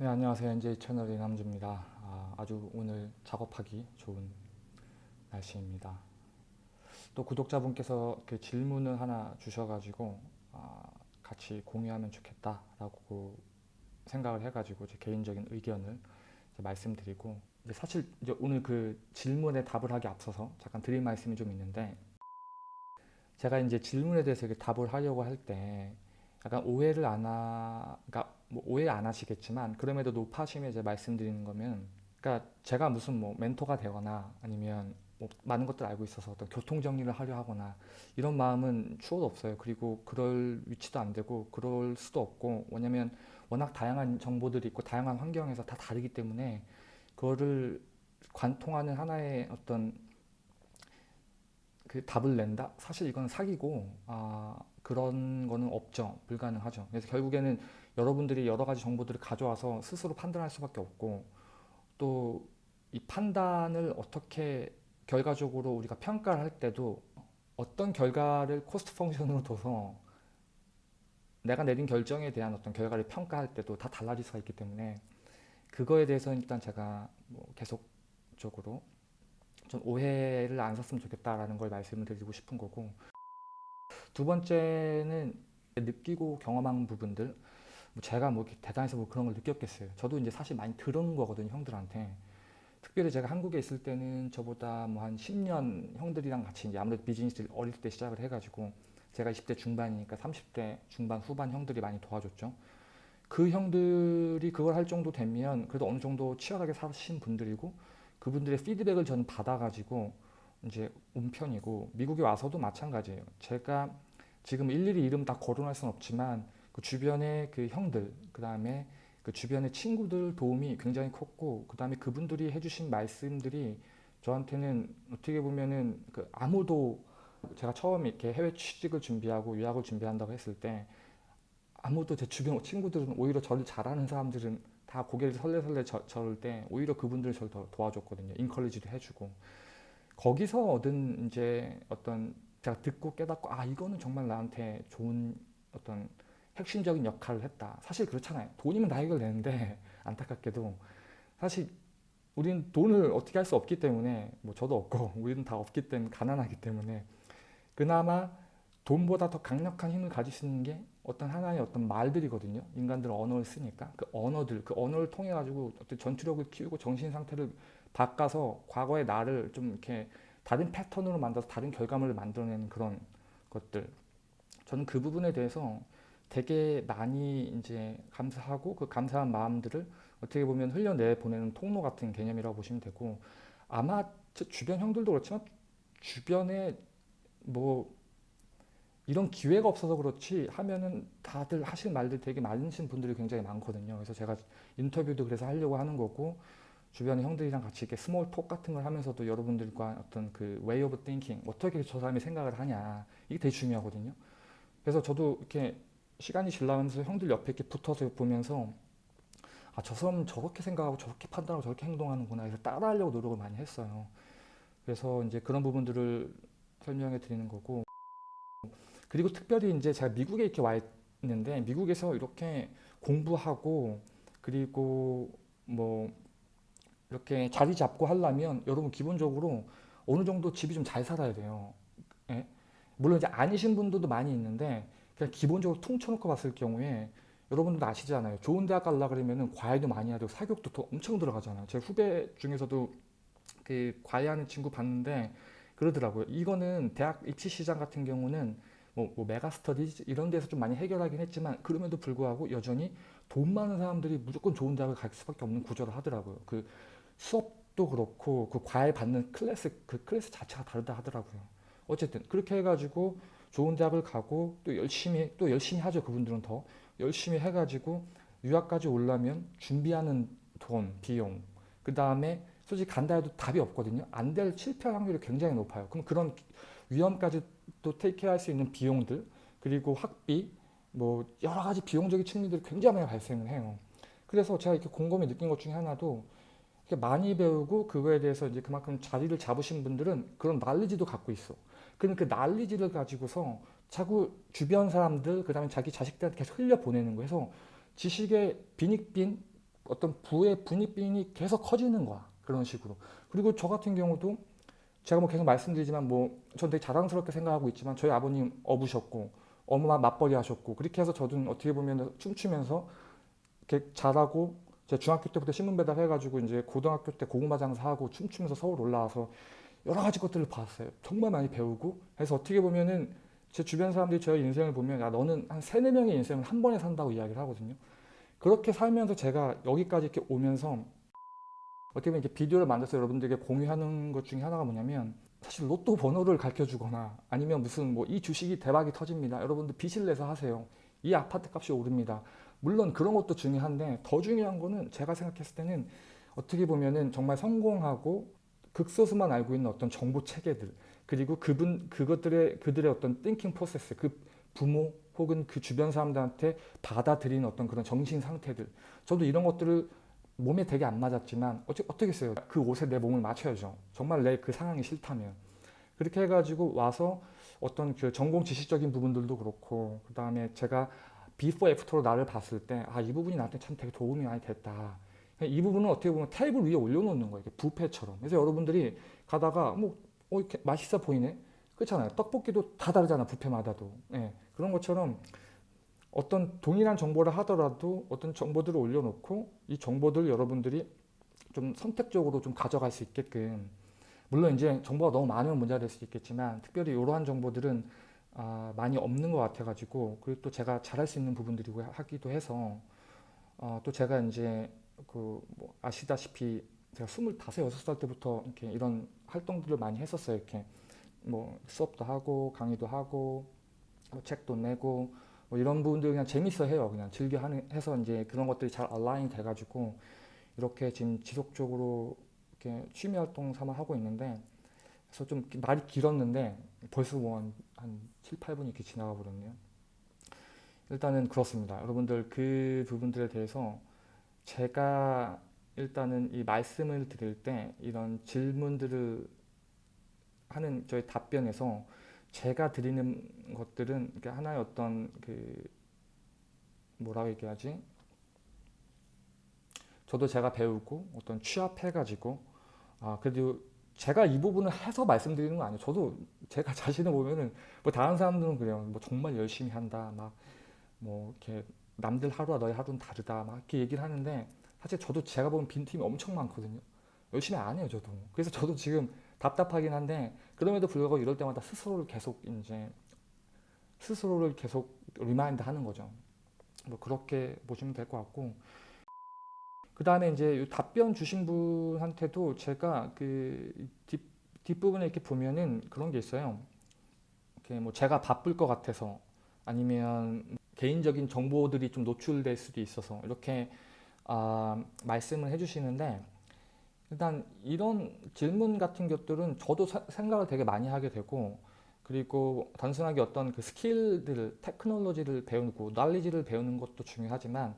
네 안녕하세요. NJ 채널 이남주입니다. 아, 아주 오늘 작업하기 좋은 날씨입니다. 또 구독자분께서 그 질문을 하나 주셔가지고 아, 같이 공유하면 좋겠다 라고 생각을 해가지고 제 개인적인 의견을 말씀드리고 사실 이제 오늘 그 질문에 답을 하기 앞서서 잠깐 드릴 말씀이 좀 있는데 제가 이제 질문에 대해서 답을 하려고 할 때 약간 오해를 안 하, 그러니까 뭐 오해 안 하시겠지만 그럼에도 높아심에 이제 말씀드리는 거면 그러니까 제가 무슨 뭐 멘토가 되거나 아니면 뭐 많은 것들 알고 있어서 어떤 교통 정리를 하려 하거나 이런 마음은 추워도 없어요. 그리고 그럴 위치도 안 되고 그럴 수도 없고 왜냐면 워낙 다양한 정보들이 있고 다양한 환경에서 다 다르기 때문에 그거를 관통하는 하나의 어떤 그 답을 낸다? 사실 이건 사기고 아, 그런 거는 없죠. 불가능하죠. 그래서 결국에는 여러분들이 여러 가지 정보들을 가져와서 스스로 판단할 수밖에 없고 또 이 판단을 어떻게 결과적으로 우리가 평가를 할 때도 어떤 결과를 cost function으로 둬서 내가 내린 결정에 대한 어떤 결과를 평가할 때도 다 달라질 수가 있기 때문에 그거에 대해서는 일단 제가 뭐 계속적으로 좀 오해를 안 샀으면 좋겠다라는 걸 말씀을 드리고 싶은 거고. 두 번째는 느끼고 경험한 부분들. 뭐 제가 뭐 대단해서 뭐 그런 걸 느꼈겠어요. 저도 이제 사실 많이 들은 거거든요 형들한테. 특별히 제가 한국에 있을 때는 저보다 뭐 한 10년 형들이랑 같이 이제 아무래도 비즈니스를 어릴 때 시작을 해가지고 제가 20대 중반이니까 30대 중반 후반 형들이 많이 도와줬죠. 그 형들이 그걸 할 정도 되면 그래도 어느 정도 치열하게 사신 분들이고 그분들의 피드백을 저는 받아가지고 이제 온 편이고 미국에 와서도 마찬가지예요. 제가 지금 일일이 이름 다 거론할 수는 없지만 그 주변의 그 형들 그 다음에 그 주변의 친구들 도움이 굉장히 컸고 그 다음에 그분들이 해주신 말씀들이 저한테는 어떻게 보면은 그 아무도 제가 처음 이렇게 해외 취직을 준비하고 유학을 준비한다고 했을 때 아무도 제 주변 친구들은 오히려 저를 잘하는 사람들은 다 고개를 설레설레 저, 저을 때 오히려 그분들 저를 더 도와줬거든요. 인컬리지도 해주고 거기서 얻은 이제 어떤 제가 듣고 깨닫고 아 이거는 정말 나한테 좋은 어떤 핵심적인 역할을 했다. 사실 그렇잖아요. 돈이면 다 해결되는데 안타깝게도 사실 우리는 돈을 어떻게 할 수 없기 때문에 뭐 저도 없고 우리는 다 없기 때문에 가난하기 때문에 그나마 돈보다 더 강력한 힘을 있는 게 어떤 하나의 어떤 말들이거든요. 인간들은 언어를 쓰니까 그 언어들, 그 언어를 통해 가지고 어떤 전투력을 키우고 정신 상태를 바꿔서 과거의 나를 좀 이렇게 다른 패턴으로 만들어서 다른 결과물을 만들어내는 그런 것들. 저는 그 부분에 대해서 되게 많이 이제 감사하고 그 감사한 마음들을 어떻게 보면 흘려내 보내는 통로 같은 개념이라고 보시면 되고 아마 제 주변 형들도 그렇지만 주변에 뭐 이런 기회가 없어서 그렇지 하면은 다들 하실 말들 되게 많으신 분들이 굉장히 많거든요. 그래서 제가 인터뷰도 그래서 하려고 하는 거고 주변의 형들이랑 같이 이렇게 small talk 같은 걸 하면서도 여러분들과 어떤 그 way of thinking 어떻게 저 사람이 생각을 하냐 이게 되게 중요하거든요. 그래서 저도 이렇게 시간이 지나면서 형들 옆에 이렇게 붙어서 보면서 아 저 사람 저렇게 생각하고 저렇게 판단하고 저렇게 행동하는구나 그래서 따라하려고 노력을 많이 했어요. 그래서 이제 그런 부분들을 설명해 드리는 거고 그리고 특별히 이제 제가 미국에 이렇게 와 있는데 미국에서 이렇게 공부하고 그리고 뭐 이렇게 자리 잡고 하려면 여러분 기본적으로 어느 정도 집이 좀 잘 살아야 돼요. 예? 물론 이제 아니신 분들도 많이 있는데 그냥 기본적으로 퉁쳐놓고 봤을 경우에 여러분들도 아시잖아요. 좋은 대학 가려 그러면은 과외도 많이 되고 사교육도 더 엄청 들어가잖아요. 제 후배 중에서도 그 과외하는 친구 봤는데 그러더라고요. 이거는 대학 입시 시장 같은 경우는 뭐, 뭐 메가스터디 이런 데서 좀 많이 해결하긴 했지만 그럼에도 불구하고 여전히 돈 많은 사람들이 무조건 좋은 대학을 갈 수밖에 없는 구조를 하더라고요. 그 수업도 그렇고 그 과외 받는 클래스 그 클래스 자체가 다르다 하더라고요. 어쨌든 그렇게 해가지고 좋은 대학을 가고 또 열심히 또 열심히 하죠 그분들은 더 열심히 해가지고 유학까지 올라면 준비하는 돈 비용 그 다음에 솔직히 간다 해도 답이 없거든요. 안 될 실패 확률이 굉장히 높아요. 그럼 그런 위험까지 또 테이크할 수 있는 비용들 그리고 학비 뭐 여러 가지 비용적인 측면들이 굉장히 많이 발생을 해요. 그래서 제가 이렇게 곰곰이 느낀 것 중에 하나도 많이 배우고 그거에 대해서 이제 그만큼 자리를 잡으신 분들은 그런 난리지도 갖고 있어. 그럼 그 난리지를 가지고서 자꾸 주변 사람들 그 다음에 자기 자식들한테 계속 흘려보내는. 그래서 지식의 빈익빈 어떤 부의 분입빈이 계속 커지는 거야. 그런 식으로. 그리고 저 같은 경우도 제가 뭐 계속 말씀드리지만 뭐전 되게 자랑스럽게 생각하고 있지만 저희 아버님 어부셨고 엄마 맞벌이 하셨고 그렇게 해서 저도 어떻게 보면 춤추면서 이렇게 잘하고 제가 중학교 때부터 신문 배달 해가지고 이제 고등학교 때 고구마 장사하고 춤추면서 서울 올라와서 여러 가지 것들을 봤어요. 정말 많이 배우고 해서 어떻게 보면은 제 주변 사람들이 저의 인생을 보면 야 너는 한 세네 명의 인생을 한 번에 산다고 이야기를 하거든요. 그렇게 살면서 제가 여기까지 이렇게 오면서 어떻게 보면 이렇게 비디오를 만들어서 여러분들에게 공유하는 것 중에 하나가 뭐냐면 사실 로또 번호를 가르쳐 주거나 아니면 무슨 뭐 이 주식이 대박이 터집니다. 여러분들 빚을 내서 하세요. 이 아파트 값이 오릅니다. 물론 그런 것도 중요한데 더 중요한 거는 제가 생각했을 때는 어떻게 보면은 정말 성공하고 극소수만 알고 있는 어떤 정보 체계들 그리고 그분 그것들의 그들의 어떤 thinking process 그 부모 혹은 그 주변 사람들한테 받아들이는 어떤 그런 정신 상태들 저도 이런 것들을 몸에 되게 안 맞았지만 어째, 어떻겠어요? 그 옷에 내 몸을 맞춰야죠. 정말 내 그 상황이 싫다면. 그렇게 해가지고 와서 어떤 그 전공 지식적인 부분들도 그렇고 그 다음에 제가 before after로 나를 봤을 때 아 이 부분이 나한테 참 되게 도움이 많이 됐다. 이 부분은 어떻게 보면 테이블 위에 올려놓는 거예요. 이렇게 부페처럼. 그래서 여러분들이 가다가 뭐 어, 이렇게 맛있어 보이네? 그렇잖아요. 떡볶이도 다 다르잖아 부페마다도. 예, 그런 것처럼 어떤 동일한 정보를 하더라도 어떤 정보들을 올려놓고 이 정보들을 여러분들이 좀 선택적으로 좀 가져갈 수 있게끔 물론 이제 정보가 너무 많으면 문제가 될 수 있겠지만 특별히 이러한 정보들은 아, 많이 없는 것 같아 가지고 그리고 또 제가 잘할 수 있는 부분들이고 하기도 해서 어, 또 제가 이제 그 뭐 아시다시피 제가 25, 6살 때부터 이렇게 이런 활동들을 많이 했었어요. 이렇게 뭐 수업도 하고 강의도 하고 뭐 책도 내고 뭐 이런 부분들 그냥 재밌어 해요. 그냥 즐겨 하는 해서 이제 그런 것들이 잘 얼라인 돼가지고 이렇게 지금 지속적으로 이렇게 취미 활동 삼아 하고 있는데 그래서 좀 말이 길었는데 벌써 뭐한 한 7, 8분이 이렇게 지나가 버렸네요. 일단은 그렇습니다. 여러분들 그 부분들에 대해서 제가 일단은 이 말씀을 드릴 때 이런 질문들을 하는 저희 답변에서 제가 드리는 것들은 하나의 어떤 그 뭐라고 얘기하지? 저도 제가 배우고 어떤 취합해가지고 아 그래도 제가 이 부분을 해서 말씀드리는 거 아니에요. 저도 제가 자신을 보면은 뭐 다른 사람들은 그래요. 뭐 정말 열심히 한다. 막 뭐 이렇게 남들 하루와 너의 하루는 다르다. 막 이렇게 얘기를 하는데 사실 저도 제가 보면 빈틈이 엄청 많거든요. 열심히 안 해요, 저도. 그래서 저도 지금 답답하긴 한데 그럼에도 불구하고 이럴 때마다 스스로를 계속 이제 스스로를 계속 remind 하는 거죠. 뭐 그렇게 보시면 될 것 같고 그 다음에 이제 답변 주신 분한테도 제가 그 뒷, 뒷부분에 이렇게 보면은 그런 게 있어요. 이렇게 뭐 제가 바쁠 것 같아서 아니면 개인적인 정보들이 좀 노출될 수도 있어서 이렇게 아, 말씀을 해주시는데 일단 이런 질문 같은 것들은 저도 사, 생각을 되게 많이 하게 되고 그리고 단순하게 어떤 그 스킬들, 테크놀로지를 배우고 날리지를 배우는 것도 중요하지만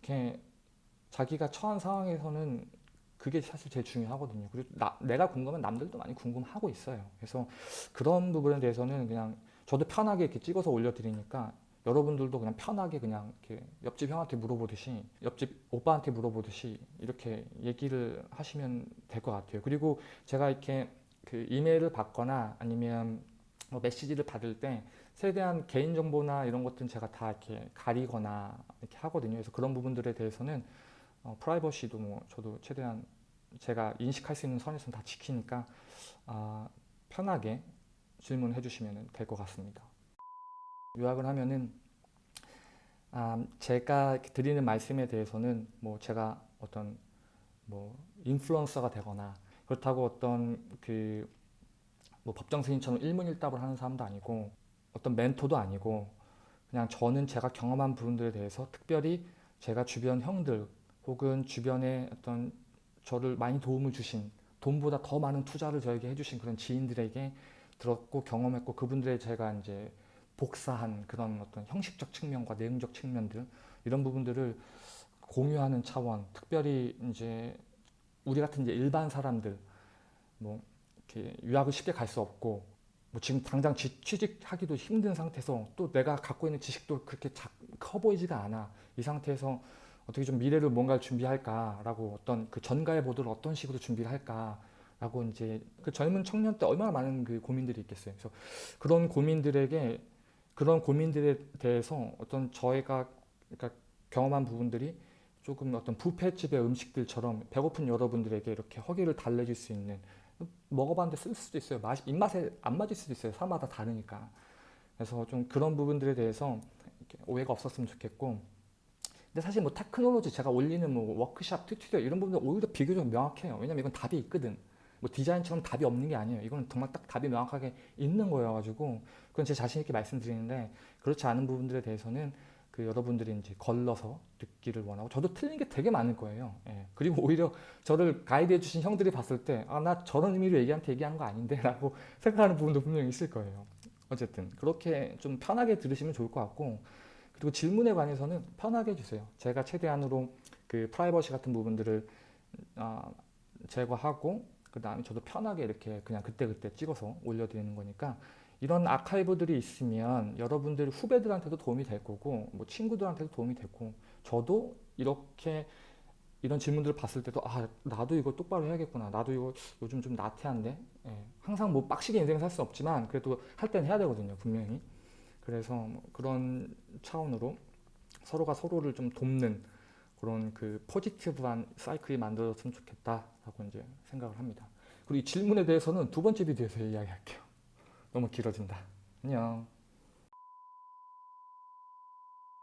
이렇게 자기가 처한 상황에서는 그게 사실 제일 중요하거든요. 그리고 나, 내가 궁금한 남들도 많이 궁금하고 있어요. 그래서 그런 부분에 대해서는 그냥 저도 편하게 이렇게 찍어서 올려드리니까 여러분들도 그냥 편하게 그냥 이렇게 옆집 형한테 물어보듯이 옆집 오빠한테 물어보듯이 이렇게 얘기를 하시면 될 것 같아요. 그리고 제가 이렇게 그 이메일을 받거나 아니면 뭐 메시지를 받을 때 최대한 개인정보나 이런 것들은 제가 다 이렇게 가리거나 이렇게 하거든요. 그래서 그런 부분들에 대해서는 어, 프라이버시도 뭐 저도 최대한 제가 인식할 수 있는 선에서는 다 지키니까 아, 편하게 질문해 주시면 될 것 같습니다. 요약을 하면은 아, 제가 드리는 말씀에 대해서는 뭐 제가 어떤 뭐 인플루언서가 되거나 그렇다고 어떤 그 뭐 법정 스님처럼 일문일답을 하는 사람도 아니고 어떤 멘토도 아니고 그냥 저는 제가 경험한 부분들에 대해서 특별히 제가 주변 형들 혹은 주변에 어떤 저를 많이 도움을 주신 돈보다 더 많은 투자를 저에게 해주신 그런 지인들에게 들었고 경험했고 그분들의 제가 이제 복사한 그런 어떤 형식적 측면과 내용적 측면들 이런 부분들을 공유하는 차원 특별히 이제 우리 같은 이제 일반 사람들 뭐 이렇게 유학을 쉽게 갈 수 없고 뭐 지금 당장 취직하기도 힘든 상태에서 또 내가 갖고 있는 지식도 그렇게 커 보이지가 않아 이 상태에서 어떻게 좀 미래를 뭔가를 준비할까라고 어떤 그 전가의 보도를 어떤 식으로 준비를 할까라고 이제 그 젊은 청년 때 얼마나 많은 그 고민들이 있겠어요. 그래서 그런 고민들에게 그런 고민들에 대해서 어떤 저희가 그러니까 경험한 부분들이 조금 어떤 뷔페집의 음식들처럼 배고픈 여러분들에게 이렇게 허기를 달래줄 수 있는 먹어봤는데 쓸 수도 있어요. 맛 입맛에 안 맞을 수도 있어요. 사마다 다르니까. 그래서 좀 그런 부분들에 대해서 오해가 없었으면 좋겠고. 근데 사실 뭐 테크놀로지 제가 올리는 뭐 워크샵, tutorial 이런 부분들 오히려 비교적 명확해요. 왜냐면 이건 답이 있거든. 뭐 디자인처럼 답이 없는 게 아니에요. 이건 정말 딱 답이 명확하게 있는 거여가지고 그건 제 자신 있게 말씀드리는데 그렇지 않은 부분들에 대해서는 그 여러분들이 이제 걸러서 듣기를 원하고 저도 틀린 게 되게 많을 거예요. 예. 그리고 오히려 저를 가이드해 주신 형들이 봤을 때 아 나 저런 의미로 얘기한테 얘기한 거 아닌데 라고 생각하는 부분도 분명히 있을 거예요. 어쨌든 그렇게 좀 편하게 들으시면 좋을 것 같고 그리고 질문에 관해서는 편하게 해주세요. 제가 최대한으로 그 프라이버시 같은 부분들을 아, 제거하고 그 다음에 저도 편하게 이렇게 그냥 그때그때 찍어서 올려드리는 거니까 이런 아카이브들이 있으면 여러분들 후배들한테도 도움이 될 거고 뭐 친구들한테도 도움이 되고 저도 이렇게 이런 질문들을 봤을 때도 아 나도 이거 똑바로 해야겠구나. 나도 이거 요즘 좀 나태한데? 예, 항상 뭐 빡시게 인생 살수 없지만 그래도 할 때는 해야 되거든요 분명히. 그래서 뭐 그런 차원으로 서로가 서로를 좀 돕는 그런 그 포지티브한 사이클이 만들어졌으면 좋겠다라고 이제 생각을 합니다. 그리고 이 질문에 대해서는 두 번째 비디오에서 이야기할게요. 너무 길어진다. 안녕.